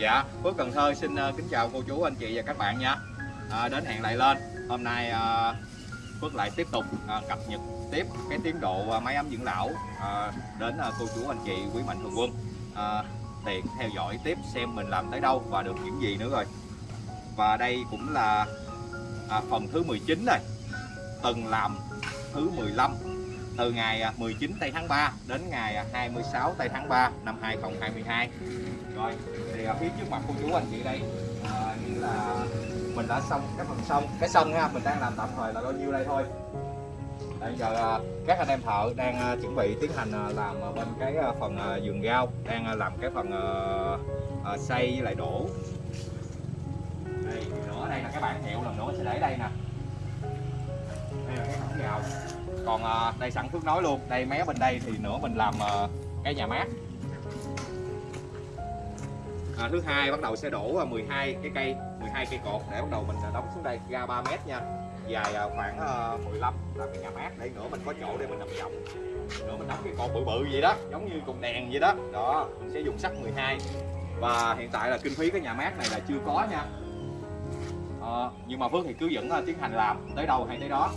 Dạ, Phước Cần Thơ xin ờ, kính chào cô chú, anh chị và các bạn nha. À, Đến hẹn lại lên. Hôm nay à, Phước lại tiếp tục à, cập nhật tiếp cái tiến độ à, máy ấm dưỡng lão à, Đến à, cô chú, anh chị, quý mạnh thường quân. À, Tiện theo dõi tiếp xem mình làm tới đâu và được những gì nữa rồi. Và đây cũng là à, phần thứ 19 này, Từng làm thứ 15 từ ngày à, 19 tây tháng 3 đến ngày à, 26 tây tháng 3 năm 2022 rồi thì ở phía trước mặt cô chú anh chị đây à, là mình đã xong cái phần sông cái sông ha mình đang làm tạm thời là bao nhiêu đây thôi. Bây giờ các anh em thợ đang chuẩn bị tiến hành làm bên cái phần giường rau đang làm cái phần xây với lại đổ. Đây nữa đây là cái bàn hiệu lần nữa sẽ để đây nè. Đây là cái thẳng rào còn à, đây sẵn phước nói luôn đây mé bên đây thì nữa mình làm à, cái nhà mát. À, thứ hai bắt đầu sẽ đổ à, 12 cái cây 12 cây cột để bắt đầu mình đóng xuống đây ra 3 mét nha. Dài khoảng 15 là cái nhà mát để nữa mình có chỗ để mình nằm rộng nữa mình đóng cái cột bự bự vậy đó giống như cột đèn vậy đó. Đó mình sẽ dùng sắt 12 và hiện tại là kinh phí cái nhà mát này là chưa có nha. À, nhưng mà Phước thì cứ vẫn tiến hành làm tới đâu hay tới đó.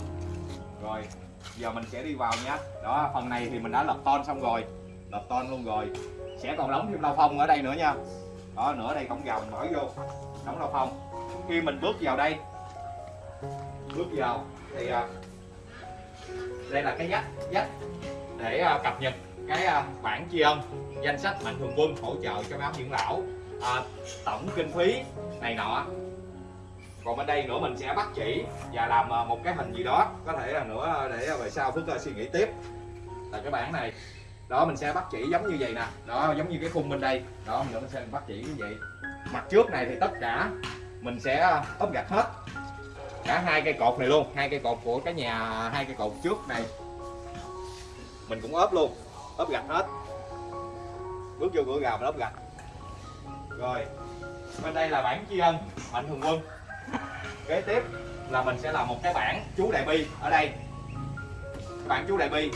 Rồi giờ mình sẽ đi vào nha. Đó phần này thì mình đã lập ton xong rồi. Lập ton luôn rồi. Sẽ còn đóng thêm lau phong ở đây nữa nha. Đó nữa đây cổng mình mở vô. Đóng lau phong. Khi mình bước vào đây bước vào thì à, đây là cái dắt dắt để à, cập nhật cái à, bản tri ân danh sách mạnh thường quân hỗ trợ cho báo dưỡng lão. À, tổng kinh phí này nọ còn bên đây nữa mình sẽ bắt chỉ và làm ờ, một cái hình gì đó. Có thể là nữa ờ, để ờ, về sau phước suy nghĩ tiếp. Là cái bản này, đó, mình sẽ bắt chỉ giống như vậy nè. Đó, giống như cái khung bên đây. Đó, mình sẽ bắt chỉ như vậy. Mặt trước này thì tất cả mình sẽ ốp gạch hết. Cả hai cây cột này luôn, hai cây cột của cái nhà, hai cây cột trước này. Mình cũng ốp luôn, ốp gạch hết. Bước vô cửa gào mình ốp gạch. Rồi, bên đây là bản tri ân, mạnh thường quân kế tiếp là mình sẽ làm một cái bảng chú đại bi ở đây. Bản chú đại bi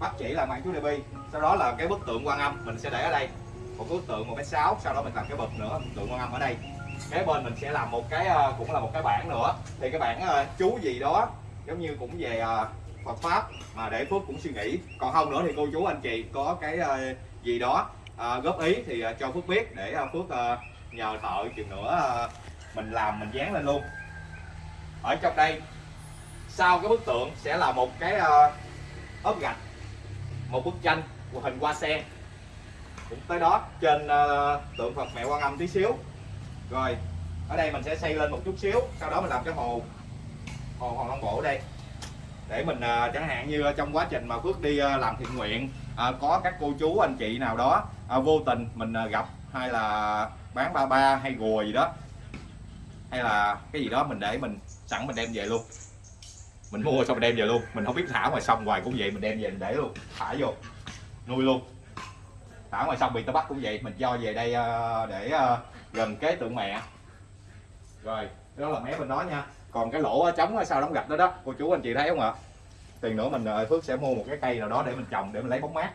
bắt chỉ là mạng chú đại bi, sau đó là cái bức tượng quan âm mình sẽ để ở đây. Một bức tượng một cái sáu sau đó mình làm cái bậc nữa tượng quan âm ở đây. Kế bên mình sẽ làm một cái ờ, cũng là một cái bảng nữa. Thì cái bảng ờ, chú gì đó giống như cũng về ờ, Phật pháp mà để Phước cũng suy nghĩ. Còn không nữa thì cô chú anh chị có cái gì đó góp ý thì cho Phước biết để Phước nhờ thợ chừng nữa mình làm mình dán lên luôn. Ở trong đây sau cái bức tượng sẽ là một cái ờ, ốp gạch một bức tranh của hình hoa sen. Cũng tới đó trên uh, tượng Phật mẹ Quan Âm tí xíu. Rồi ở đây mình sẽ xây lên một chút xíu sau đó mình làm cái hồ hồ hòn long bộ ở đây. Để mình uh, chẳng hạn như trong quá trình mà Phước đi uh, làm thiện nguyện uh, có các cô chú anh chị nào đó uh, vô tình mình uh, gặp hay là bán ba ba hay gùa gì đó hay là cái gì đó mình để mình, sẵn mình đem về luôn. Mình mua xong mình đem về luôn. Mình không biết thả ngoài sông hoài cũng vậy, mình đem về mình để luôn, thả vô, nuôi luôn. Thả ngoài sông bị tao bắt cũng vậy, mình cho về đây ờ, để ờ, gần kế tượng mẹ. Rồi, đó là mé bên đó nha. Còn cái lỗ trống sau đóng gạch đó đó, cô chú anh chị thấy không ạ? Tiền nữa mình ờ, phước sẽ mua một cái cây nào đó để mình trồng, để mình lấy bóng mát.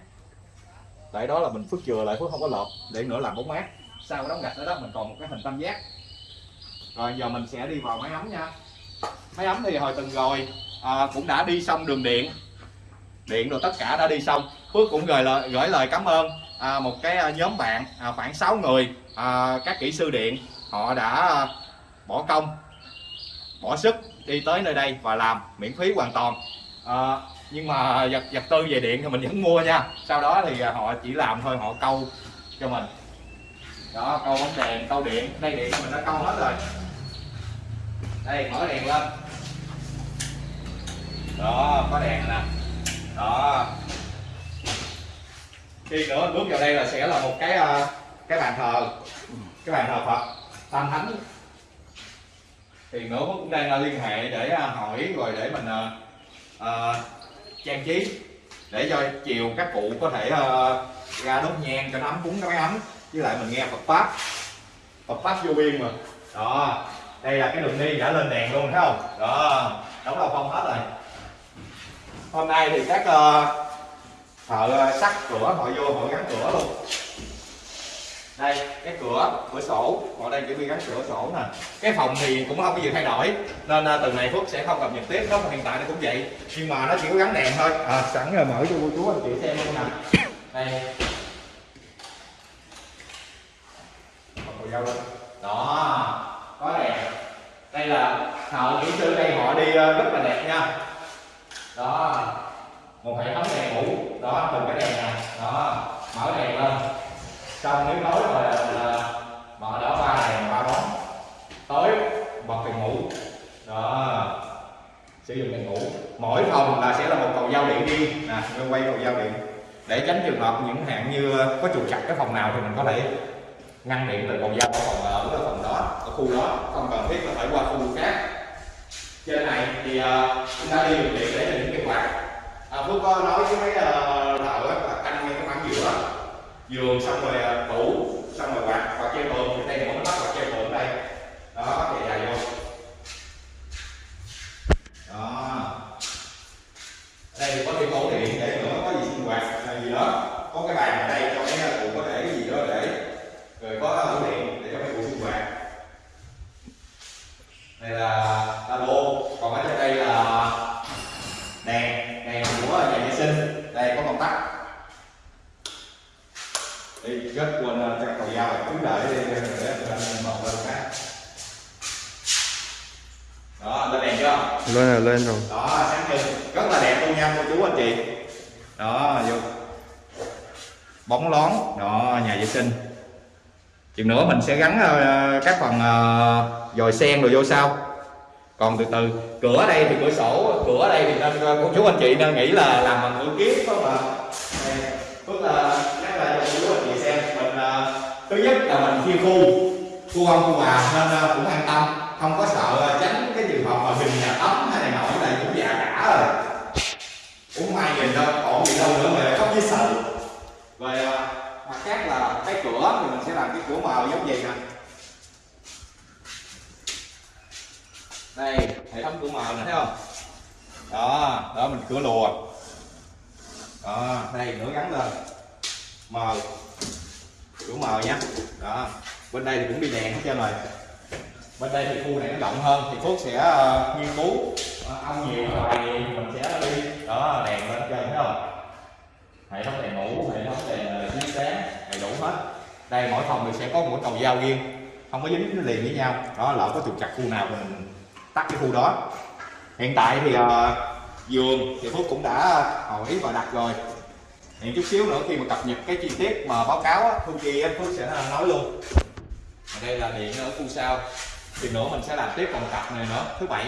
Tại đó là mình phước chừa lại phước không có lợp để nữa làm bóng mát. Sau cái đóng gạch đó đó, mình còn một cái hình tam giác rồi giờ mình sẽ đi vào máy ấm nha. Máy ấm thì hồi tuần rồi à, cũng đã đi xong đường điện. Điện rồi tất cả đã đi xong. Phước cũng gửi lời gửi lời cảm ơn à, một cái à, nhóm bạn à, khoảng 6 người à, các kỹ sư điện. Họ đã bỏ công bỏ sức đi tới nơi đây và làm miễn phí hoàn toàn. À, nhưng mà vật vật tư về điện thì mình vẫn mua nha. Sau đó thì à, họ chỉ làm thôi họ câu cho mình. Đó câu bóng đèn câu điện. Đây điện mình đã câu hết rồi đây mở đèn lên. Đó có đèn nè. Đó. Khi nữa bước vào đây là sẽ là một cái ờ, cái bàn thờ. Cái bàn thờ Phật tam thánh. Thì nữa cũng đang ờ, liên hệ để ờ, hỏi rồi để mình uh, trang trí để cho chiều các cụ có thể uh, ra đốt nhang cho nó ấm cúng cái máy ấm. Với lại mình nghe Phật pháp. Phật pháp vô biên mà. Đó đây là cái đường đi đã lên đèn luôn thấy không? Đó đóng đầu phong hết rồi. Hôm nay thì các uh, thợ sắt cửa họ vô họ gắn cửa luôn. Đây cái cửa cửa sổ. Ở đây chỉ bị gắn cửa sổ nè. Cái phòng thì cũng không có gì thay đổi. Nên uh, từ này phước sẽ không cập nhật tiếp nó hiện tại nó cũng vậy. Nhưng mà nó chỉ có gắn đèn thôi. À, sẵn rồi mở cho cô chú anh chị xem luôn nè. Đây. Đó có đèn đây là thợ kỹ sư đây họ đi ờ, rất là đẹp nha. Đó một hệ thống đèn ngủ đó từng cái đèn này, đó mở đèn lên. Trong nếu tối rồi là ờ, mở đỏ ba đèn ba bóng tối bật đèn ngủ. Đó sử dụng đèn ngủ. Mỗi phòng là sẽ là một cầu giao điện đi, nè quay cầu giao điện. Để tránh trường hợp những hạn như ờ, có trục chặt cái phòng nào thì mình có thể ngăn điện từ cầu dao ở phòng ở ở phòng đó ở khu đó không cần thiết là phải qua khu khác. Trên này thì uh, chúng ta đi đường điện để những cái quạt. À, phước có nói với mấy uh, á là canh ngay cái khoảng giữa. Giường xong rồi ờ, tủ xong rồi quạt quạt treo tường thì đây là bắt quạt treo tường đây đó chạy dài vô đó đây thì có thêm ổ điện để nữa có gì sinh hoạt hay gì đó có cái bàn ở đây cho mấy cụ có để cái gì đó để rồi có ổ điện để cho mấy cụ sinh hoạt đây là labo còn ở trên đây là đèn đèn của nhà vệ sinh đây có công tắc đi rất quên chắc cầu dao cứ đợi đi để anh một lên khác. Đó lên đèn chưa? Lên rồi lên rồi. Đó sáng trưng rất là đẹp luôn nha cô chú anh chị. Đó vô. Bóng lón. Đó nhà vệ sinh. Chừng nữa mình sẽ gắn uh, các phần uh, dòi sen rồi vô sau. Còn từ từ cửa đây thì cửa sổ cửa đây thì nên cô chú anh chị nên nghĩ là làm bằng cửa kiếp không ạ? Tức là nhắc là cho cô chú anh chị xem mình uh, thứ nhất là mình khi khu khu ông, khu bà, nên ờ, cũng an tâm. Không có sợ ờ, tránh cái trường hợp mà hình nhà tắm hay này nọ này cũng già cả rồi. Cũng may nhìn đâu, còn gì đâu nữa mà không với sợ. Về ờ, mặt khác là cái cửa thì mình sẽ làm cái cửa mờ giống vậy nè. Đây, hệ thống cửa mờ nè, thấy không? Đó đó mình cửa lùa. Đó, đây nữa gắn lên. Mờ đủ mờ nha. Đó. Bên đây thì cũng đi đèn hết trơn rồi. Bên đây thì khu này nó rộng hơn thì phước sẽ uh, nghiên cứu ờ, uh, ông nhiều bài mình sẽ đi. Đó đèn lên trên thấy không? Hệ thống đèn ngủ hệ thống đèn ờ, chiếu sáng đầy đủ hết. Đây mỗi phòng thì sẽ có một cầu dao riêng không có dính liền với nhau. Đó lỡ có trục chặt khu nào thì mình tắt cái khu đó. Hiện tại thì uh, giường thì phước cũng đã hỏi và đặt rồi hiện chút xíu nữa khi mà cập nhật cái chi tiết mà báo cáo á, thu chi phước sẽ nói luôn ở đây là điện ở khu sau thì nữa mình sẽ làm tiếp phần cặp này nữa thứ bảy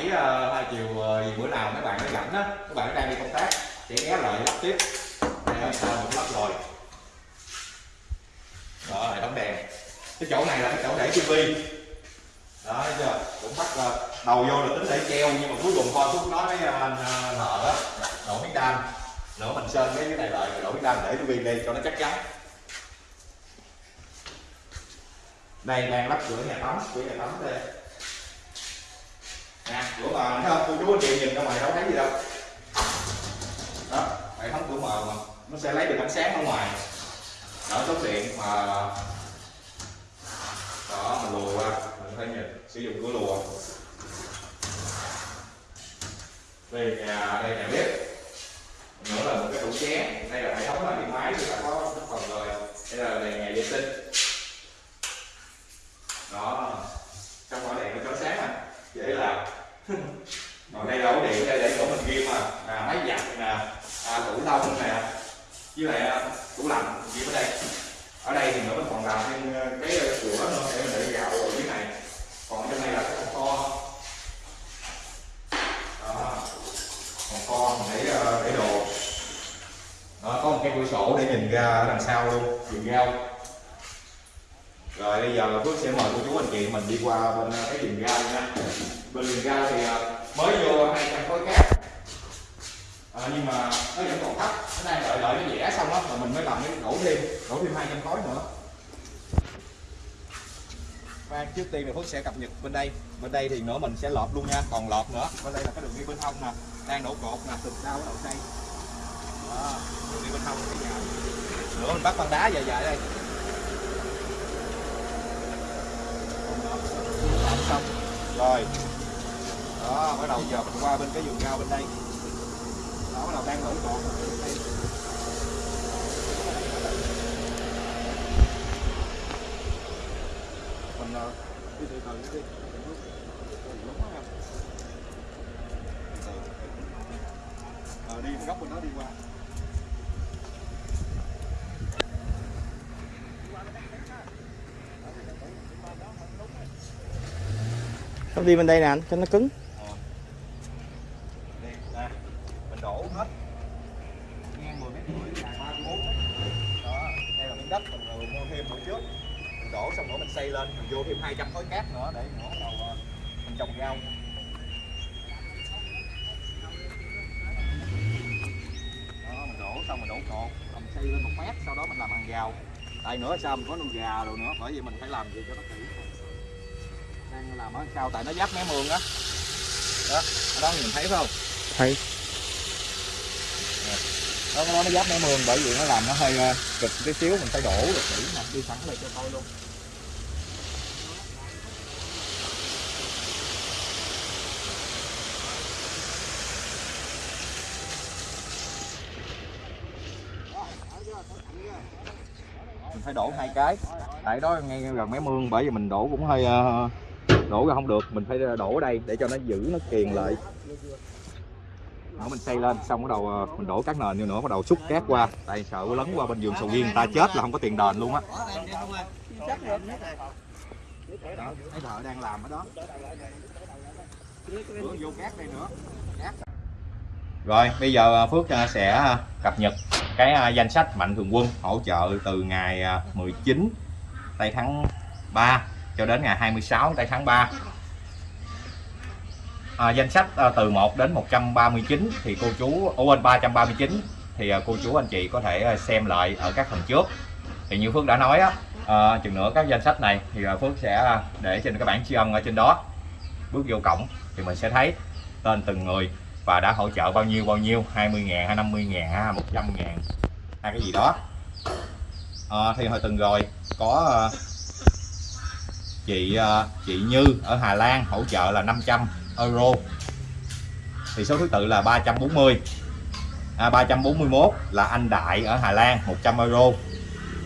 hai chiều gì bữa nào mấy bạn nó rảnh á các bạn đang đi công tác sẽ ghé lại lắp tiếp đây sao sau mình lắp rồi đó hệ thống đèn cái chỗ này là cái chỗ để tivi đó thấy chưa cũng bắt đầu vô là tính để treo nhưng mà cuối cùng coi phút nói với anh nợ đó đổ miếng đan nữa mình sơn cái này lại đổi cái đan để nó viên đi cho nó chắc chắn. Đây đang lắp cửa nhà tắm, cửa nhà tắm đây. Nè, cửa mờ thấy không? Cô chú anh chị nhìn ra ngoài đâu thấy gì đâu. Đó, hệ thống cửa mờ mà, nó sẽ lấy được ánh sáng ở ngoài. Đỡ tốn điện mà, đó mình lùa qua, mình thấy nhìn, sử dụng cửa lùa. Đây nhà đây, nhà bếp nữa là một cái tủ chén đây là hệ thống là điện máy, thì đã có phần rồi đây là đèn nhà vệ sinh đó trong ngõ đèn nó chói sáng à dễ làm còn đây là ổ điện đây để chỗ mình ghi mà à, máy giặt nè à, tủ đông nè với lại à, tủ lạnh ghi ở đây ở đây thì nữa mình còn làm thêm cái cửa nữa để mình để gạo ở dưới này còn trong này là cái phòng kho đó phòng kho mình để để đồ đó có một cái cửa sổ để nhìn ra đằng sau luôn vườn rau rồi bây giờ là Phước sẽ mời cô chú anh chị mình đi qua bên cái vườn rau nha bên vườn rau thì mới vô 200 khối cát à, Ờ, nhưng mà nó vẫn còn thấp. Nó đang đợi đợi nó rẻ xong á rồi mình mới làm cái đổ thêm đổ thêm 200 khối nữa. Và trước tiên thì Phước sẽ cập nhật bên đây. Bên đây thì nữa mình sẽ lọt luôn nha, còn lọt nữa. Bên đây là cái đường đi bên hông nè, đang đổ cột nè, từ sau đầu xây. Đó, đường đi bên hông cái nhà dạ. nữa mình bắt băng đá dài dài đây. Làm xong. Rồi. Đó, bắt đầu giờ mình qua bên cái vườn rau bên đây đi ờ, từ từ đi. Quá đi góc bên đó đi qua. Không đi bên đây nè anh, cho nó cứng. đi nè mình đổ hết ngang 10 mét rưỡi dài 34 mét đó đây là miếng đất mình vừa mua thêm bữa trước mình đổ xong nữa mình xây lên mình vô thêm 200 khối cát nữa để nữa bắt đầu ờ, mình trồng rau đó mình đổ xong mình đổ cột rồi mình xây lên một mét sau đó mình làm hàng rào. Tại nữa sao mình có nuôi gà rồi nữa? Bởi vì mình phải làm gì cho nó kỹ. Đang làm ở sau tại nó giáp mé mương á. Đó ở đó nhìn thấy không? Thấy. đó đó nó giáp mé mương bởi vì nó làm nó hơi ờ, cực tí xíu mình phải đổ được kỹ nè đi sẵn lại cho coi luôn hai cái. Tại đó ngay gần mé mương, bởi vì mình đổ cũng hơi ờ, đổ ra không được. Mình phải ờ, đổ ở đây để cho nó giữ, nó kiền lại. Đó, mình xây lên, xong bắt đầu ờ, mình đổ các nền vô nữa, bắt đầu xúc cát qua. Tại sợ lấn qua bên vườn sầu riêng ta chết là không có tiền đền luôn á. Đó, thấy thợ đang làm ở đó. Vô cát đây nữa rồi bây giờ à, Phước à, sẽ à, cập nhật cái danh sách mạnh thường quân hỗ trợ từ ngày 19 tây tháng 3 cho đến ngày 26 tây tháng 3 à, danh sách từ 1 đến 139 thì cô chú ở quên 339 thì cô chú anh chị có thể xem lại ở các phần trước. Thì như Phước đã nói á à, chừng nữa các danh sách này thì Phước sẽ để trên cái bảng tri ân ở trên đó. Bước vô cổng thì mình sẽ thấy tên từng người và đã hỗ trợ bao nhiêu bao nhiêu? 20 ngàn hay 50 ngàn hay 100 ngàn. Hay cái gì đó. À, thì hồi tuần rồi có ờ, chị ờ, chị Như ở Hà Lan hỗ trợ là 500 euro. Thì số thứ tự là 340 à, 341 là anh Đại ở Hà Lan 100 euro.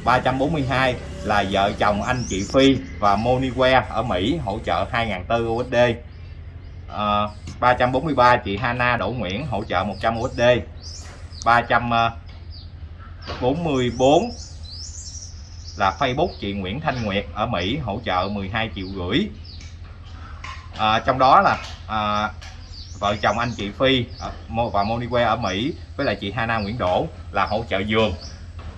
342 là vợ chồng anh chị Phi và Monique ở Mỹ hỗ trợ 2.400 USD Ờ, à, 343 chị Hana Đỗ Nguyễn hỗ trợ 100 USD 344 là Facebook chị Nguyễn Thanh Nguyệt ở Mỹ hỗ trợ 12 triệu rưỡi à, ờ, trong đó là à, vợ chồng anh chị Phi và Monique ở Mỹ với lại chị Hana Nguyễn Đỗ là hỗ trợ giường.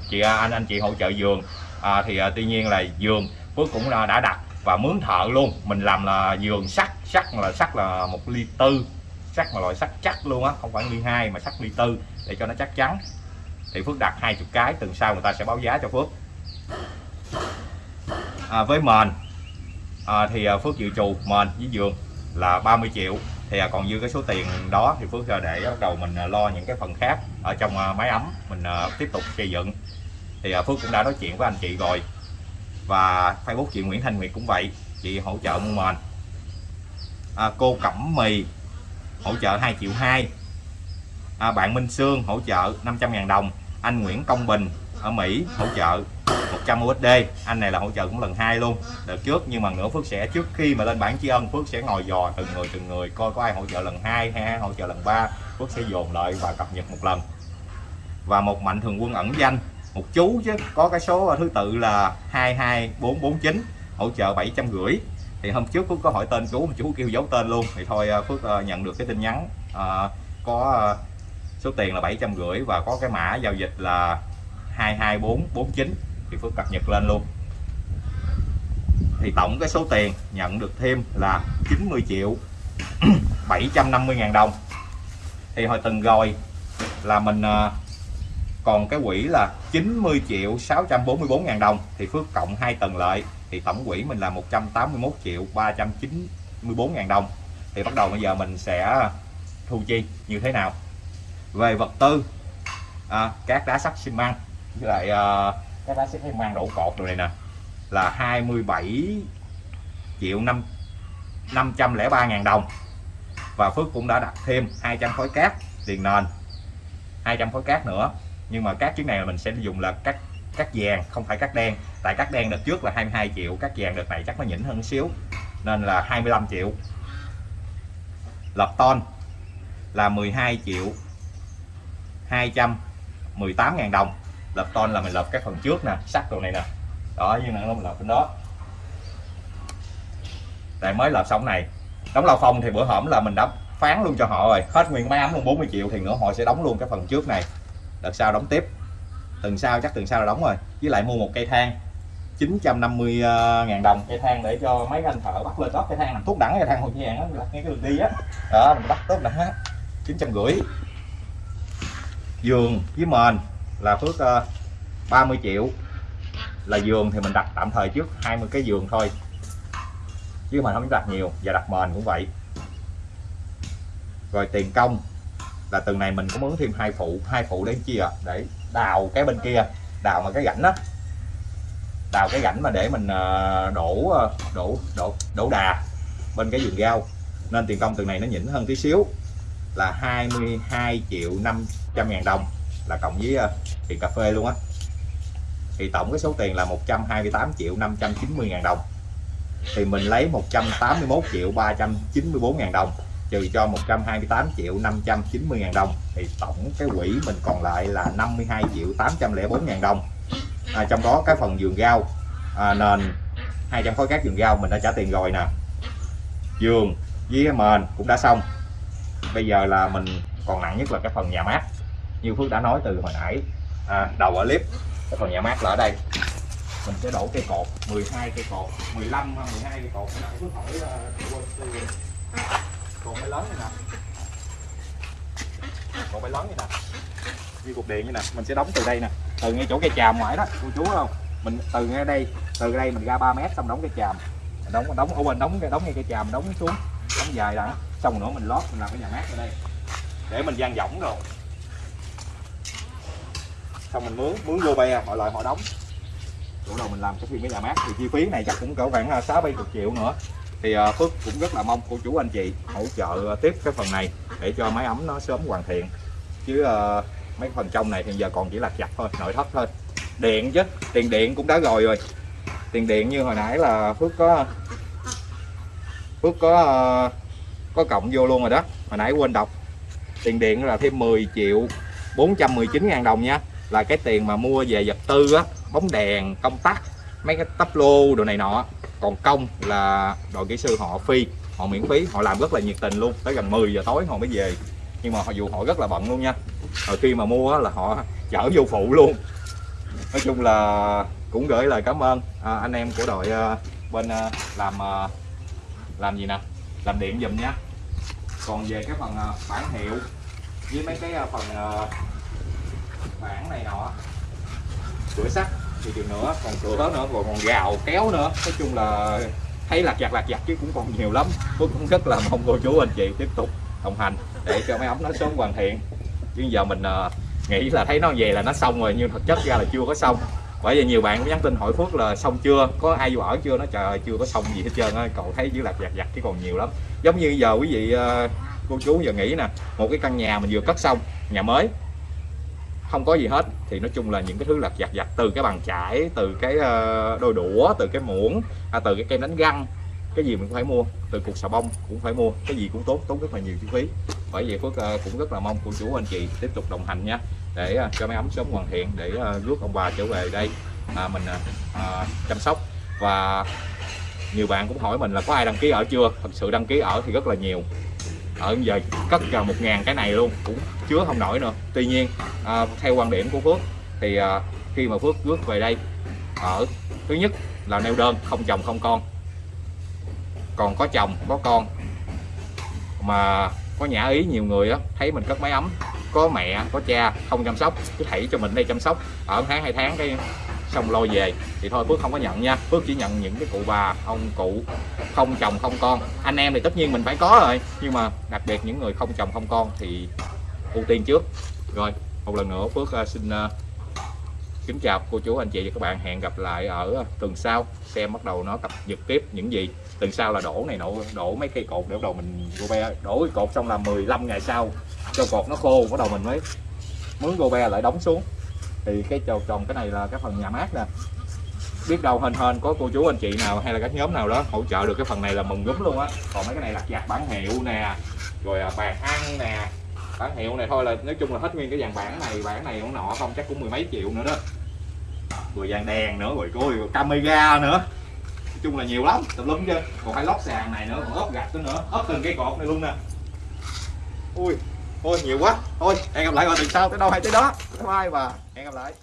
Chị anh anh chị hỗ trợ giường. À, thì à, tuy nhiên là giường Phước cũng đã đã đặt và mướn thợ luôn. Mình làm là giường sắt sắt là sắt là một ly tư. Sắt mà loại sắt chắc luôn á không phải ly hai mà sắt ly tư để cho nó chắc chắn. Thì Phước đặt 20 cái tuần sau người ta sẽ báo giá cho Phước. À, với mền à, thì à, Phước dự trù mền với giường là 30 triệu. Thì à, còn dư cái số tiền đó thì Phước à, để bắt đầu mình à, lo những cái phần khác ở trong máy ấm mình à, tiếp tục xây dựng. Thì à, Phước cũng đã nói chuyện với anh chị rồi. Và Facebook chị Nguyễn Thanh Nguyệt cũng vậy chị hỗ trợ mua mền à, cô Cẩm Mì hỗ trợ 2 triệu 2 à, bạn Minh Sương hỗ trợ 500.000 đồng. Anh Nguyễn Công Bình ở Mỹ hỗ trợ 100 USD anh này là hỗ trợ cũng lần hai luôn. Đợt trước nhưng mà nữa Phước sẽ trước khi mà lên bảng tri ân Phước sẽ ngồi dò từng người từng người coi có ai hỗ trợ lần hai hay ai hỗ trợ lần ba. Phước sẽ dồn lại và cập nhật một lần. Và một mạnh thường quân ẩn danh một chú chứ. Có cái số thứ tự là 22449 hỗ trợ 750 thì hôm trước Phước có hỏi tên chú mà chú kêu giấu tên luôn. Thì thôi à, Phước à, nhận được cái tin nhắn à, có à, số tiền là 750 và có cái mã giao dịch là 22449 thì Phước cập nhật lên luôn. Thì tổng cái số tiền nhận được thêm là 90 triệu 750 ngàn đồng. Thì hồi từng rồi là mình còn cái quỹ là 90 triệu 644 ngàn đồng thì Phước cộng 2 tầng lợi. Thì tổng quỹ mình là 181 triệu 394 ngàn đồng. Thì bắt đầu bây giờ mình sẽ thu chi như thế nào? Về vật tư à, các đá sắt xi măng với lại à, các đá sắt xi măng đổ cột rồi này nè là 27 triệu 5 503 ngàn đồng. Và Phước cũng đã đặt thêm 200 khối cát tiền nền 200 khối cát nữa nhưng mà các chiếc này là mình sẽ dùng là cắt cắt vàng, không phải cắt đen. Tại cắt đen đợt trước là 22 triệu, cắt vàng đợt này chắc nó nhỉnh hơn xíu, nên là 25 triệu. Lập ton là 12 triệu 218 ngàn đồng. Lập ton là mình lập cái phần trước nè, sắt đồ này nè. Đó, như là mình lập bên đó. Tại mới lập xong này, đóng lao phong thì bữa hổm là mình đã phán luôn cho họ rồi. Hết nguyên máy ấm luôn 40 triệu thì nữa họ sẽ đóng luôn cái phần trước này đợt sau đóng tiếp. Tuần sau chắc tuần sau là đóng rồi. Với lại mua một cây thang. 950 ờ, ngàn đồng. Cây thang để cho mấy anh thợ bắt lên đó cây thang làm thuốc đẳng cây thang hồi vàng á đặt ngay cái đường đi á. Đó mình bắt tốt đẳng á. chín trăm rưỡi giường với mền là phước ờ, uh, 30 triệu. Là giường thì mình đặt tạm thời trước 20 cái giường thôi. Chứ mà không đặt nhiều. Và đặt mền cũng vậy. Rồi tiền công là từng này mình có mướn thêm hai phụ hai phụ để chia để đào cái bên kia, đào mà cái rãnh đó đào cái rãnh mà để mình ờ, đổ ờ, đổ đổ đổ đà bên cái vườn rau. Nên tiền công từng này nó nhỉnh hơn tí xíu, là 22 triệu 500 ngàn đồng là cộng với ờ, tiền cà phê luôn á. Thì tổng cái số tiền là 128 triệu 590 ngàn đồng. Thì mình lấy 181 triệu 394 ngàn đồng trừ cho 128 triệu 590 ngàn đồng thì tổng cái quỹ mình còn lại là 52 triệu 804 ngàn đồng. À, trong đó cái phần giường gao à, nền 200 khối cát giường gao mình đã trả tiền rồi nè. Giường với mền cũng đã xong. Bây giờ là mình còn nặng nhất là cái phần nhà mát. Như Phước đã nói từ hồi nãy à, đầu ở clip cái phần nhà mát là ở đây. Mình sẽ đổ cây cột 12 cây cột 15 12 cây cột. Nãy Phước hỏi uh, cột máy lớn như nè. Cột máy lớn như nè. Như cục điện như nè, mình sẽ đóng từ đây nè. Từ ngay chỗ cây tràm ngoài đó, cô chú không? Mình từ ngay đây, từ đây mình ra 3 mét xong đóng cây tràm Mình đóng đóng ở bên đóng cái đóng ngay cây tràm đóng xuống, đóng dài đã xong nữa mình lót, mình làm cái nhà mát ở đây. Để mình gian võng rồi. Xong mình mướn mướn vô be mọi loại họ đóng. Chỗ đầu mình làm cái phim cái nhà mát thì chi phí này chắc cũng cỡ khoảng à, sáu bảy chục triệu nữa thì ờ, Phước cũng rất là mong cô chú anh chị hỗ trợ tiếp cái phần này để cho máy ấm nó sớm hoàn thiện. Chứ ờ, mấy phần trong này thì giờ còn chỉ là chặt thôi, nội thất thôi. Điện chứ, tiền điện cũng đã rồi rồi. Tiền điện như hồi nãy là Phước có Phước có ờ, có cộng vô luôn rồi đó. Hồi nãy quên đọc. Tiền điện là thêm 10 triệu 419 ngàn đồng nha. Là cái tiền mà mua về vật tư á, bóng đèn, công tắc, mấy cái tắp lô đồ này nọ còn công là đội kỹ sư họ phi họ miễn phí họ làm rất là nhiệt tình luôn. Tới gần 10 giờ tối họ mới về. Nhưng mà họ dù họ rất là bận luôn nha. Rồi khi mà mua là họ chở vô phụ luôn. Nói chung là cũng gửi lời cảm ơn à, anh em của đội à, bên à, làm à, làm gì nè? Làm điện giùm nhá. Còn về cái phần à, bản hiệu với mấy cái à, phần à, bản này nọ cửa sắt thì chừng nữa còn cửa nữa còn còn gào kéo nữa. Nói chung là thấy lạc giặt lạc giặt chứ cũng còn nhiều lắm. Phước cũng rất là mong cô chú anh chị tiếp tục đồng hành để cho máy ấm nó sớm hoàn thiện. Chứ giờ mình uh, nghĩ là thấy nó về là nó xong rồi nhưng thực chất ra là chưa có xong. Bởi vì nhiều bạn cũng nhắn tin hỏi Phước là xong chưa có ai vô ở chưa? Nó trời ơi chưa có xong gì hết trơn á. Cậu thấy chỉ lạc giặt giặt chứ còn nhiều lắm. Giống như giờ quý vị uh, cô chú giờ nghĩ nè một cái căn nhà mình vừa cất xong nhà mới không có gì hết. Thì nói chung là những cái thứ lặt vặt vặt từ cái bàn chải từ cái ờ, đôi đũa từ cái muỗng à, từ cái kem đánh răng cái gì mình cũng phải mua. Từ cục xà bông cũng phải mua. Cái gì cũng tốt tốn rất là nhiều chi phí. Bởi vậy phước ờ, cũng rất là mong cô chú anh chị tiếp tục đồng hành nha để ờ, cho máy ấm sớm hoàn thiện để rước ông bà trở về đây à, mình à, chăm sóc. Và nhiều bạn cũng hỏi mình là có ai đăng ký ở chưa? Thật sự đăng ký ở thì rất là nhiều ở giờ cất gần một ngàn cái này luôn cũng chứa không nổi nữa. Tuy nhiên à, theo quan điểm của Phước thì à, khi mà Phước bước về đây ở thứ nhất là neo đơn không chồng không con. Còn có chồng có con. Mà có nhã ý nhiều người á thấy mình cất máy ấm. Có mẹ có cha không chăm sóc cứ thảy cho mình đây chăm sóc. Ở tháng hai tháng cái xong lôi về. Thì thôi, Phước không có nhận nha. Phước chỉ nhận những cái cụ bà, ông cụ không chồng không con. Anh em thì tất nhiên mình phải có rồi. Nhưng mà đặc biệt những người không chồng không con thì ưu tiên trước. Rồi, một lần nữa, Phước à, xin à, kính chào cô chú, anh chị và các bạn. Hẹn gặp lại ở tuần sau. Xem bắt đầu nó cập nhật tiếp những gì. Tuần sau là đổ này nọ đổ mấy cây cột để bắt đầu mình gô be. Đổ cái cột xong là 15 ngày sau. Cho cột nó khô, bắt đầu mình mới mướn gô be lại đóng xuống thì cái tròn tròn cái này là cái phần nhà mát nè. Biết đâu hên hên có cô chú anh chị nào hay là các nhóm nào đó hỗ trợ được cái phần này là mừng gúm luôn á. Còn mấy cái này là giặt bản hiệu nè, rồi à, bàn ăn nè. Bản hiệu này thôi là nói chung là hết nguyên cái dàn bản này bản này cũng nọ, không chắc cũng mười mấy triệu nữa đó. Rồi dàn đèn nữa, rồi coi camera nữa. Nói chung là nhiều lắm tùm lum chứ. Còn phải lót sàn này nữa, còn ốp gạch nữa nữa. Ốp từng cái cột này luôn nè. Ui thôi nhiều quá. Thôi, hẹn gặp lại vào tuần sau. Tới đâu hay tới đó. Bye bye và hẹn gặp lại.